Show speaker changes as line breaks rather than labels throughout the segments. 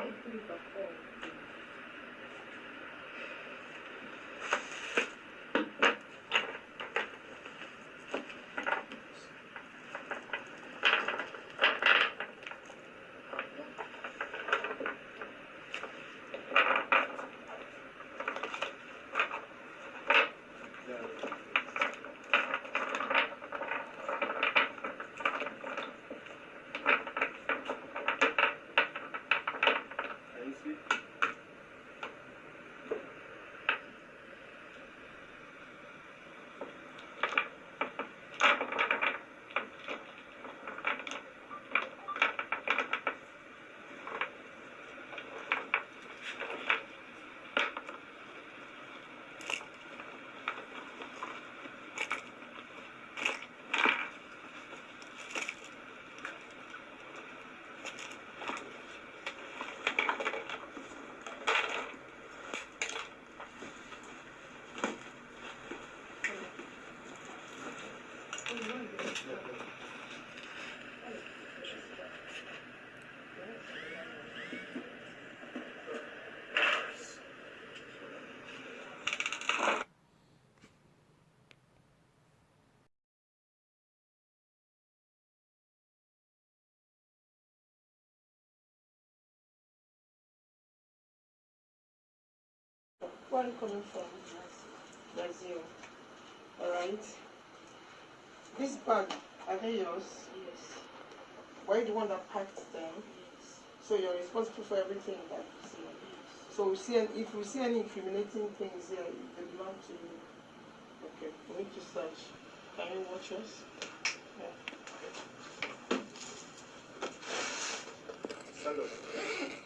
open it now.
Where are you coming from? Brazil. Alright. This bag, are they yours?
Yes,
Why do you the one that packed them?
yes,
So you're responsible for everything that you see.
yes.
So we see, if we see any incriminating things here, they belong to you. Okay, we need to search. Can you watch us? Yeah.
Stand up.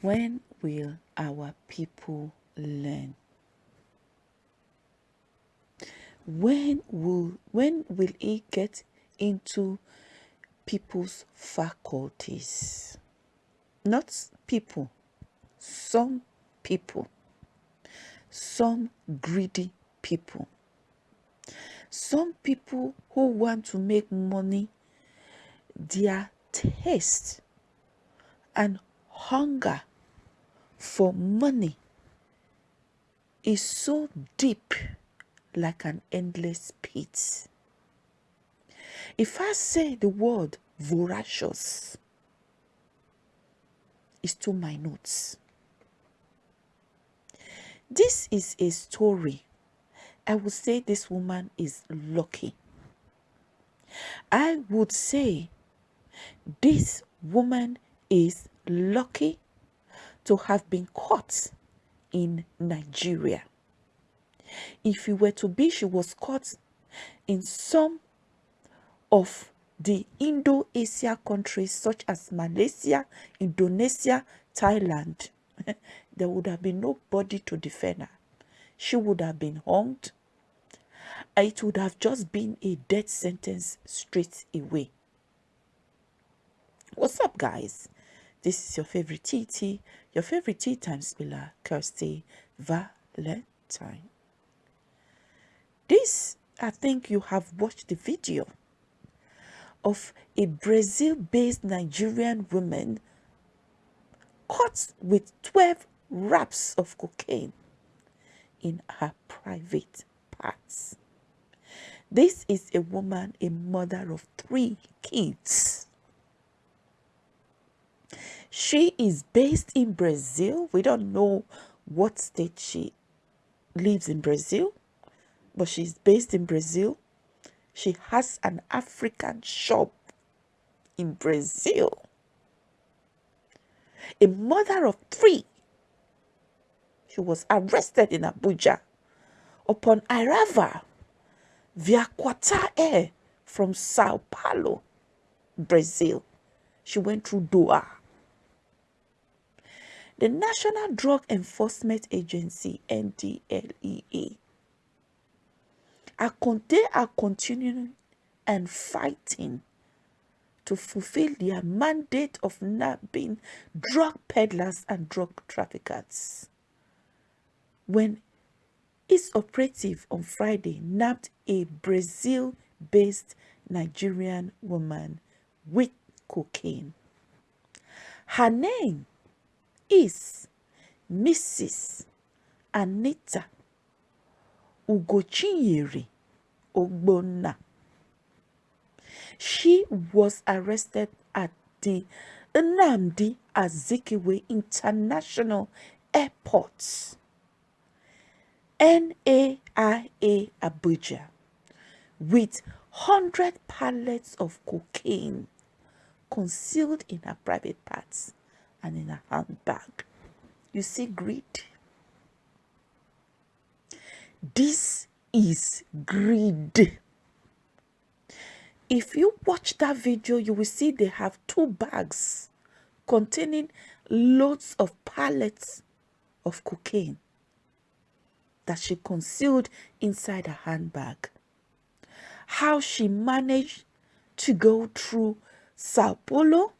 When will our people learn? When will when will it get into people's faculties? Not people, some people, some greedy people, some people who want to make money, their taste and hunger for money is so deep like an endless pit. If I say the word voracious, it's to my notes. This is a story. I would say this woman is lucky. I would say this woman is lucky to have been caught in Nigeria. If it were to be she was caught in some of the Indo-Asia countries such as Malaysia, Indonesia, Thailand, there would have been nobody to defend her. She would have been hanged. It would have just been a death sentence straight away. What's up, guys? This is your favorite TT, your favorite tea time spiller, Kirsty Valentine. This, I think you have watched the video of a Brazil-based Nigerian woman caught with 12 wraps of cocaine in her private parts. This is a woman, a mother of three kids. She is based in Brazil. We don't know what state she lives in Brazil, but she's based in Brazil. She has an African shop in Brazil. A mother of three. She was arrested in Abuja upon arrival via Qatar Air from Sao Paulo, Brazil. She went through Doha. The National Drug Enforcement Agency, NDLEA, are, they are continuing and fighting to fulfill their mandate of nabbing drug peddlers and drug traffickers. When its operative on Friday nabbed a Brazil-based Nigerian woman with cocaine. Her name is Mrs. Anita Ugochinyere Ogbonna. She was arrested at the Nnamdi Azikiwe International Airport, NAIA Abuja, with 100 pallets of cocaine concealed in her private parts and in a handbag. You see greed. This is greed. If you watch that video, you will see they have two bags containing loads of pallets of cocaine that she concealed inside her handbag. How she managed to go through Sao Paulo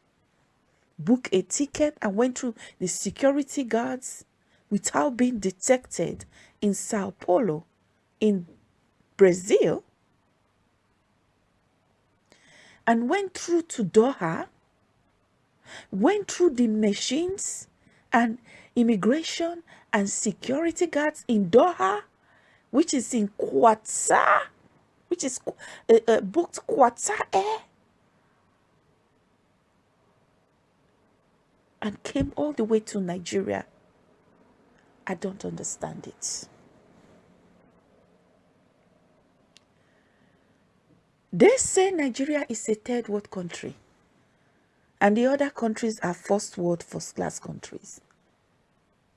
book a ticket and went through the security guards without being detected in Sao Paulo in Brazil. And went through to Doha, went through the machines and immigration and security guards in Doha, which is in Qatar, which is uh, uh, booked Qatar Air and came all the way to Nigeria. I don't understand it. They say Nigeria is a third world country and the other countries are first world, first class countries.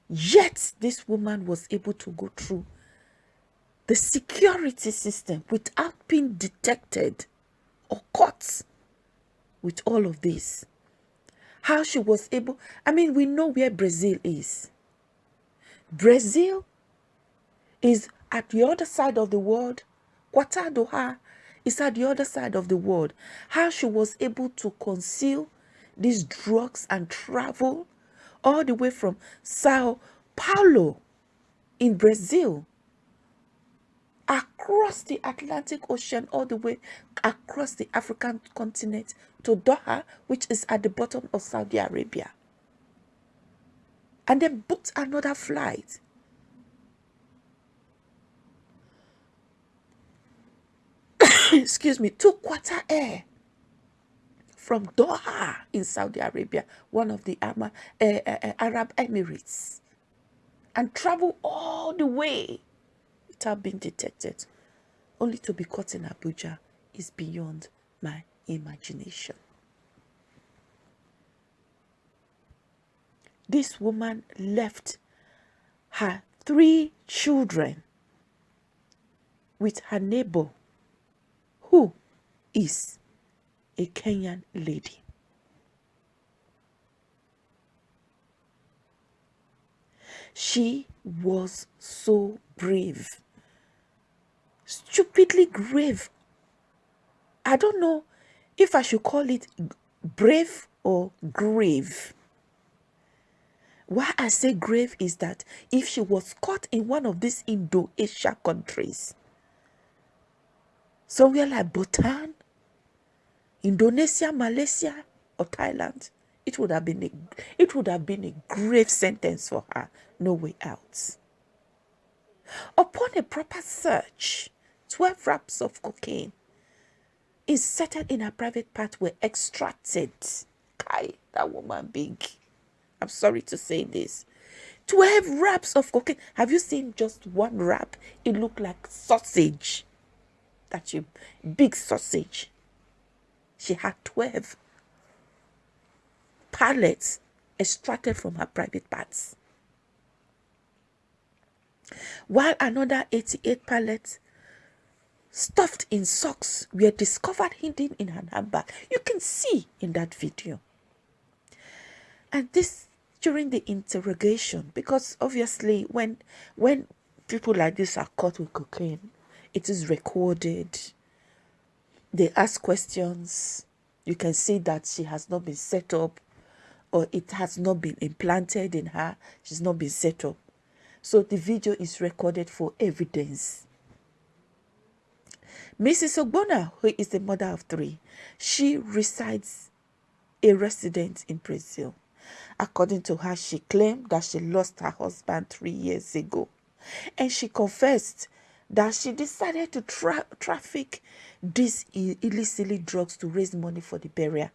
Yet this woman was able to go through the security system without being detected or caught with all of this. How she was able. I mean, we know where Brazil is. Brazil is at the other side of the world. Qatar Doha is at the other side of the world. How she was able to conceal these drugs and travel all the way from Sao Paulo in Brazil across the Atlantic Ocean, all the way across the African continent to Doha, which is at the bottom of Saudi Arabia. And then booked another flight. Excuse me, to Qatar Air from Doha in Saudi Arabia, one of the uh, uh, Arab Emirates, and travel all the way without being detected, only to be caught in Abuja is beyond my imagination. This woman left her three children with her neighbor, who is a Kenyan lady. She was so brave stupidly grave. I don't know if I should call it brave or grave. Why I say grave is that if she was caught in one of these Indo-Asia countries, somewhere like Bhutan, Indonesia, Malaysia, or Thailand, it would have been a it would have been a grave sentence for her. No way out. Upon a proper search, 12 wraps of cocaine inserted in her private part were extracted. Kai, that woman big. I'm sorry to say this. 12 wraps of cocaine. Have you seen just one wrap? It looked like sausage. That you big sausage. She had 12 pallets extracted from her private parts. While another 88 pallets stuffed in socks were discovered hidden in her handbag. You can see in that video. And this during the interrogation, because obviously when when people like this are caught with cocaine, it is recorded. They ask questions. You can see that she has not been set up or it has not been implanted in her. She's not been set up. So the video is recorded for evidence Mrs. Ogbonna, who is the mother of three, she resides a resident in Brazil. According to her, she claimed that she lost her husband three years ago. And she confessed that she decided to tra traffic these illicitly drugs to raise money for the burial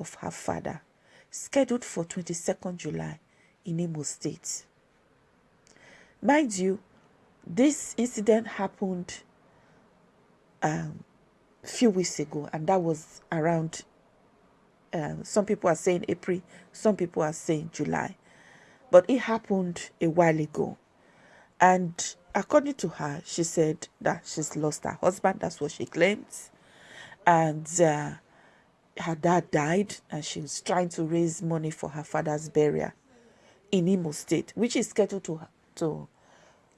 of her father, scheduled for 22nd July in Imo State. Mind you, this incident happened um, few weeks ago, and that was around. Um, some people are saying April, some people are saying July, but it happened a while ago. And according to her, she said that she's lost her husband. That's what she claims, and uh, her dad died, and she's trying to raise money for her father's burial in Imo State, which is scheduled to to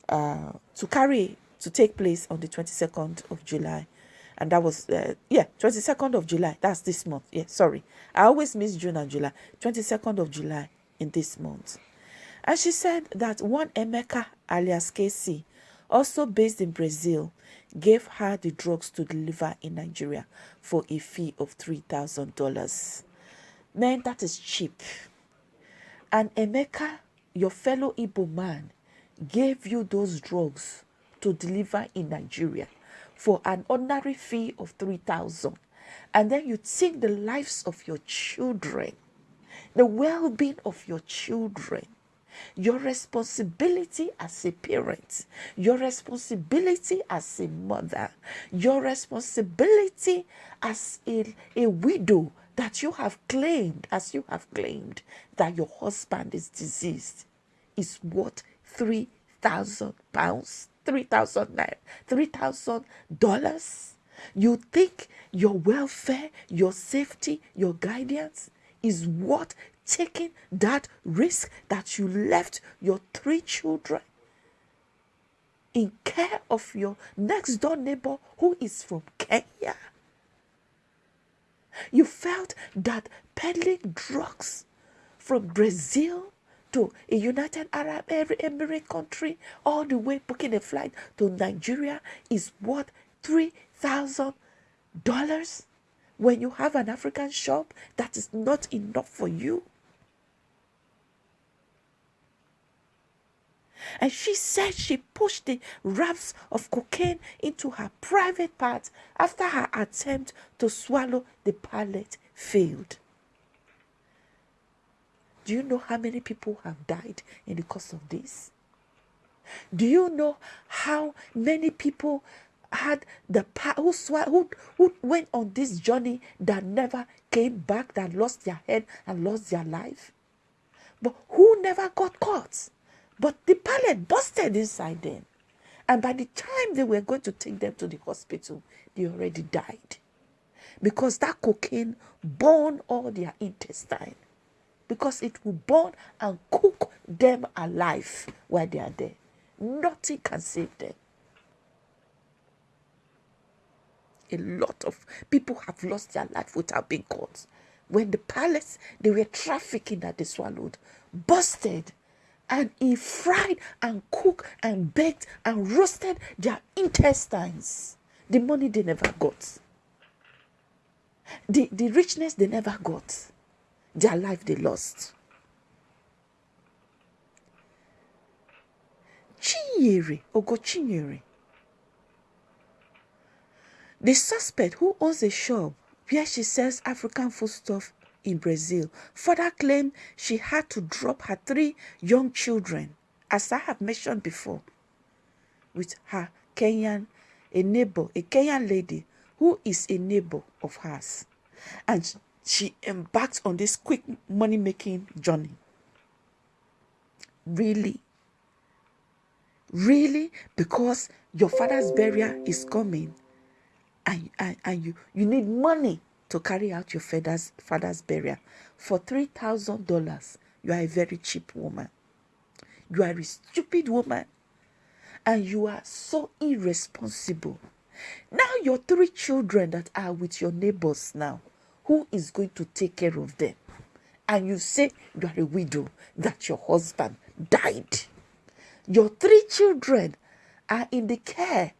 uh, to carry to take place on the 22nd of July. And that was, uh, yeah, 22nd of July. That's this month. Yeah, sorry. I always miss June and July. 22nd of July in this month. And she said that one Emeka alias Casey, also based in Brazil, gave her the drugs to deliver in Nigeria for a fee of $3,000. Man, that is cheap. And Emeka, your fellow Igbo man, gave you those drugs to deliver in Nigeria for an ordinary fee of 3000 and then you take the lives of your children the well-being of your children your responsibility as a parent, your responsibility as a mother, your responsibility as a, a widow that you have claimed, as you have claimed that your husband is diseased, is worth three thousand pounds three thousand naira, three thousand dollars. You think your welfare, your safety, your guidance is worth taking that risk that you left your three children in care of your next door neighbor who is from Kenya? You felt that peddling drugs from Brazil to a United Arab Emirates country, all the way booking a flight to Nigeria is worth three thousand dollars. When you have an African shop, that is not enough for you. And she said she pushed the wraps of cocaine into her private part after her attempt to swallow the pallet failed. Do you know how many people have died in the course of this? Do you know how many people had the who, who, who went on this journey that never came back, that lost their head and lost their life? But who never got caught? But the pallet busted inside them. And by the time they were going to take them to the hospital, they already died. Because that cocaine burned all their intestine. Because it will burn and cook them alive while they are there. Nothing can save them. A lot of people have lost their life without being caught. When the palace they were trafficking that they swallowed busted and he fried and cooked and baked and roasted their intestines. The money they never got. The, the richness they never got. Their life they lost. Chinyere, Ogo Chinyere. The suspect who owns a shop where she sells African foodstuff in Brazil further claimed she had to drop her three young children, as I have mentioned before, with her Kenyan, a neighbor, a Kenyan lady who is a neighbor of hers. And she embarked on this quick money making journey. Really? Really? Because your father's burial is coming and, and, and you, you need money to carry out your father's, father's burial for $3,000, you are a very cheap woman. You are a stupid woman. And you are so irresponsible. Now, your three children that are with your neighbors now, who is going to take care of them? And you say you are a widow, that your husband died. Your three children are in the care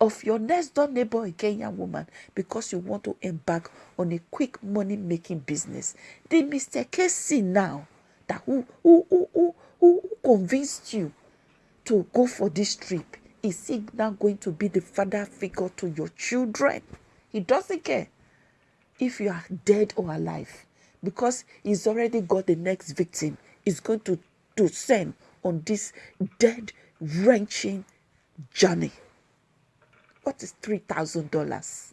of your next door neighbor, a Kenyan woman, because you want to embark on a quick money making business. The Mr. Casey now that who, who, who, who, who convinced you to go for this trip is he now going to be the father figure to your children? He doesn't care if you are dead or alive because he's already got the next victim. He's going to, send on this dead, wrenching journey. What is $3,000?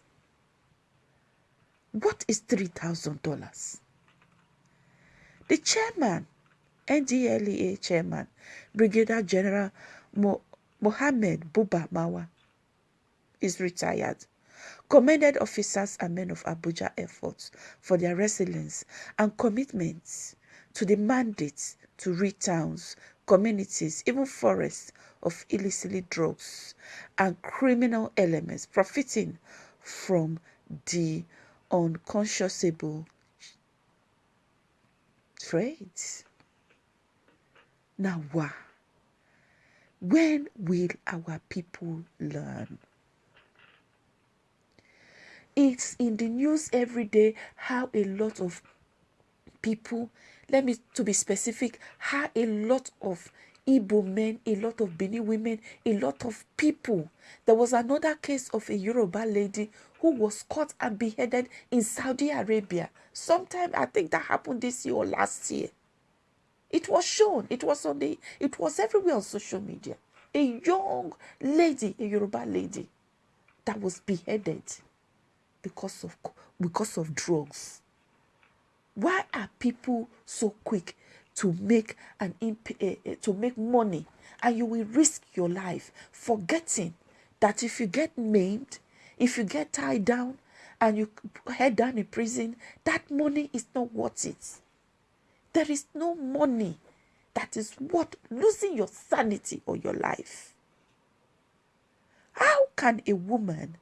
What is $3,000? The chairman, NDLEA chairman, Brigadier General Mo- Mohammed Buba Marwa, is retired. Commended officers and men of Abuja efforts for their resilience and commitment to the mandate to rid towns, communities, even forests of illicit drugs and criminal elements profiting from the unconscionable trades. Now, why? When will our people learn? It's in the news every day how a lot of people, let me to be specific, how a lot of Igbo men, a lot of Bini women, a lot of people. There was another case of a Yoruba lady who was caught and beheaded in Saudi Arabia. Sometime I think that happened this year or last year. It was shown. It was on the. It was everywhere on social media. A young lady, a Yoruba lady, that was beheaded because of because of drugs. Why are people so quick to make an imp- uh, uh, to make money and you will risk your life forgetting that if you get maimed if you get tied down and you head down in prison that money is not worth it There is no money that is worth losing your sanity or your life. How can a woman,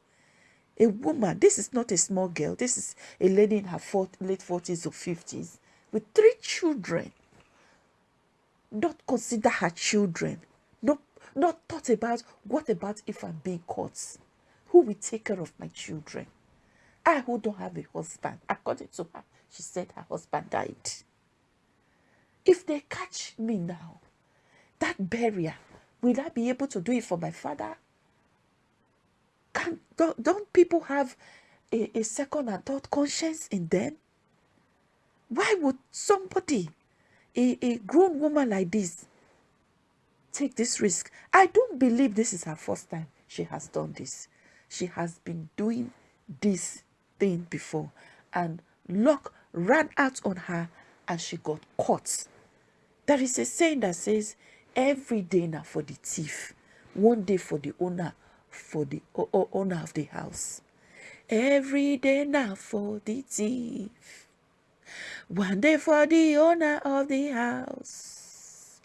a woman, this is not a small girl, this is a lady in her late 40s or 50s with three children, not consider her children, not, not thought about what about if I'm being caught? Who will take care of my children? I who don't have a husband, according to her, she said her husband died. If they catch me now, that barrier, will I be able to do it for my father? Can, don't, don't people have a, a second and third conscience in them? Why would somebody, a, a grown woman like this, take this risk? I don't believe this is her first time she has done this. She has been doing this thing before, and luck ran out on her and she got caught. There is a saying that says, every day now for the thief, one day for the owner, for the owner of the house. Every day now for the thief, one day for the owner of the house.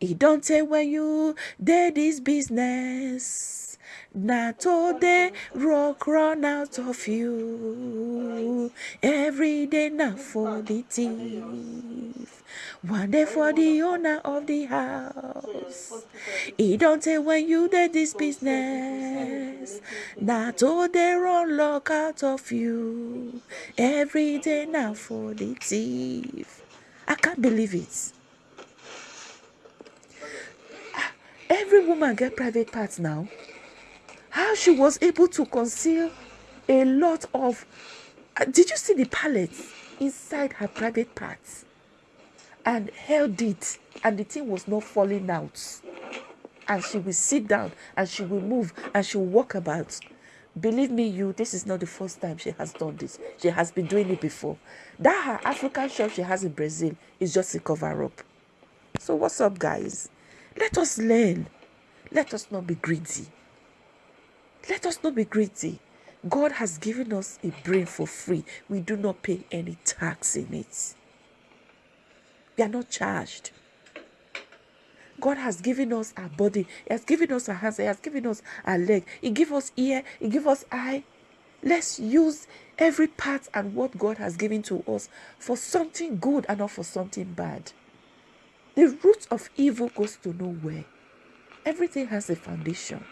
It don't say when you did this business. Not all day rock run out of you. Every day now for the thief. One day for the owner of the house. He don't say when you did this business. Not all run lock out of you. Every day now for the thief. I can't believe it. Ah, every woman get private parts now how she was able to conceal a lot of uh, did you see the pallets inside her private parts? And held it and the thing was not falling out. And she will sit down and she will move and she will walk about. Believe me you this is not the first time she has done this. She has been doing it before. That her african shop she has in brazil is just a cover up so what's up guys? Let us learn. Let us not be greedy let us not be greedy. God has given us a brain for free. We do not pay any tax in it. We are not charged. God has given us our body. He has given us our hands. He has given us our leg. He give us ear. He give us eye. Let's use every part and what God has given to us for something good and not for something bad. The root of evil goes to nowhere. Everything has a foundation.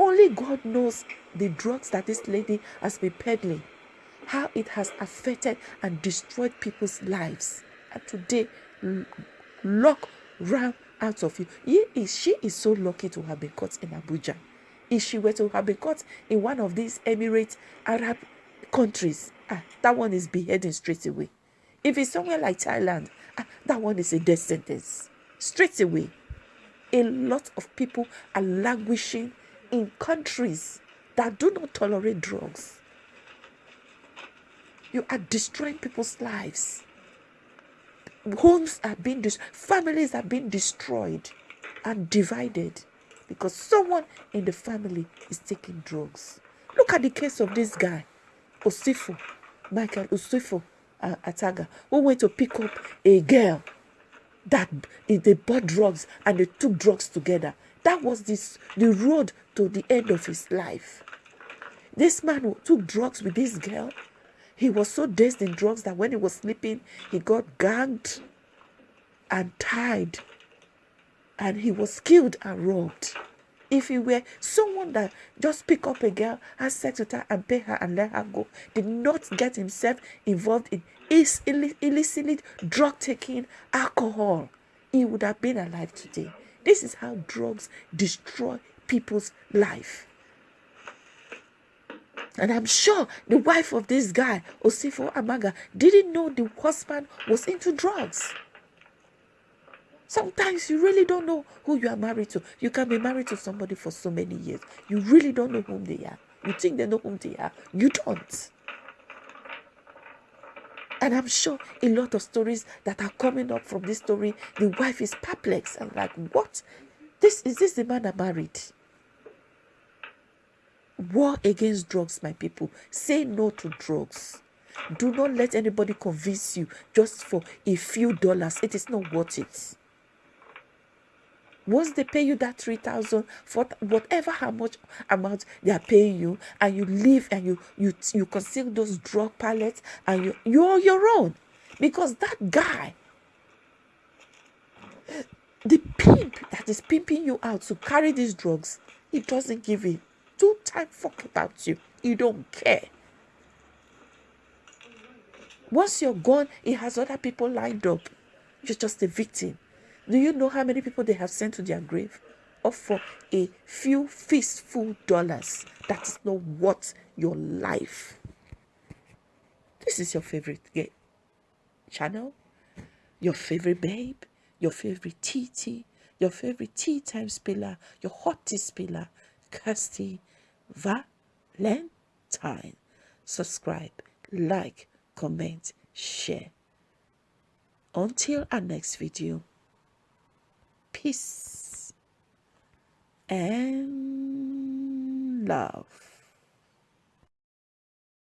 Only God knows the drugs that this lady has been peddling, how it has affected and destroyed people's lives. And today, lock ran out of you. He is, she is so lucky to have been caught in Abuja. If she were to have been caught in one of these Emirate Arab countries, ah, that one is beheading straight away. If it's somewhere like Thailand, ah, that one is a death sentence straight away. A lot of people are languishing in countries that do not tolerate drugs. You are destroying people's lives. Homes are being destroyed, families are being destroyed and divided because someone in the family is taking drugs. Look at the case of this guy, Osifo, Michael Osifo uh, Ataga, who went to pick up a girl that they bought drugs and they took drugs together. That was this the road to the end of his life. This man who took drugs with this girl, he was so dazed in drugs that when he was sleeping, he got gagged and tied, and he was killed and robbed. If he were someone that just pick up a girl, have sex with her, and pay her and let her go, did not get himself involved in illicit drug taking, alcohol, he would have been alive today. This is how drugs destroy people's life. And I'm sure the wife of this guy, Osifo Ataga, didn't know the husband was into drugs. Sometimes you really don't know who you are married to. You can be married to somebody for so many years. You really don't know whom they are. You think they know whom they are. You don't. And I'm sure a lot of stories that are coming up from this story, the wife is perplexed and like, what? This is this the man I married? War against drugs, my people. Say no to drugs. Do not let anybody convince you just for a few dollars. It is not worth it. Once they pay you that 3000 for whatever how much amount they are paying you, and you leave and you you you conceal those drug pallets and you you're your own. Because that guy, the pimp that is pimping you out to carry these drugs, he doesn't give a two time fuck about you. He don't care. Once you're gone, he has other people lined up. You're just a victim. Do you know how many people they have sent to their grave? Or for a few fistful dollars. That is not worth your life. This is your favorite game channel, your favorite babe, your favorite TT, your favorite tea time spiller, your hot tea spiller, Kirsty Valentine. Subscribe, like, comment, share. Until our next video, peace and love.